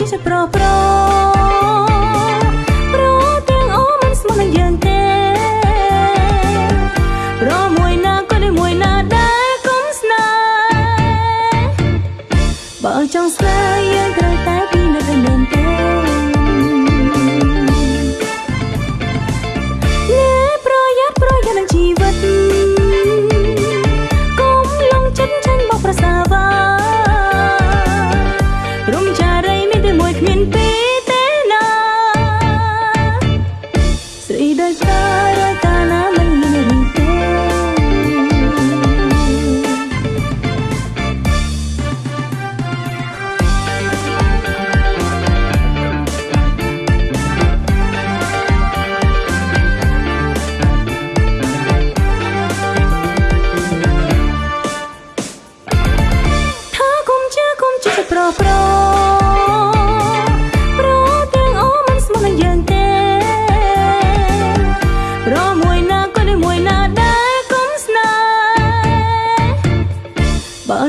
ចេះតែប្រប្រប្រទាំងអស់មិនស្មើនឹងយើងទេប្រមួយណាក៏ដូចមួយណាដែរកុំស្នេហ៍បើចង់ស្នេហ៍យើងត្រូវតែ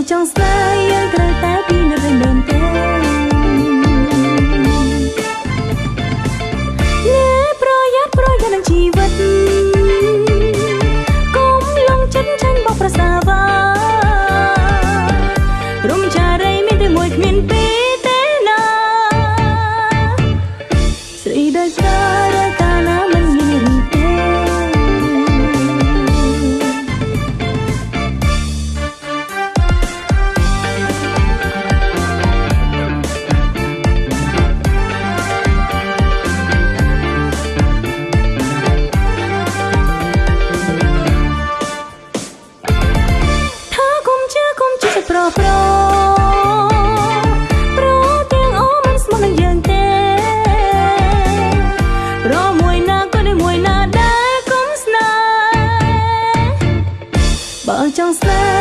ចង់ស្នេហ៍យើងត្រូវតែពីនៅវិញដើម chance left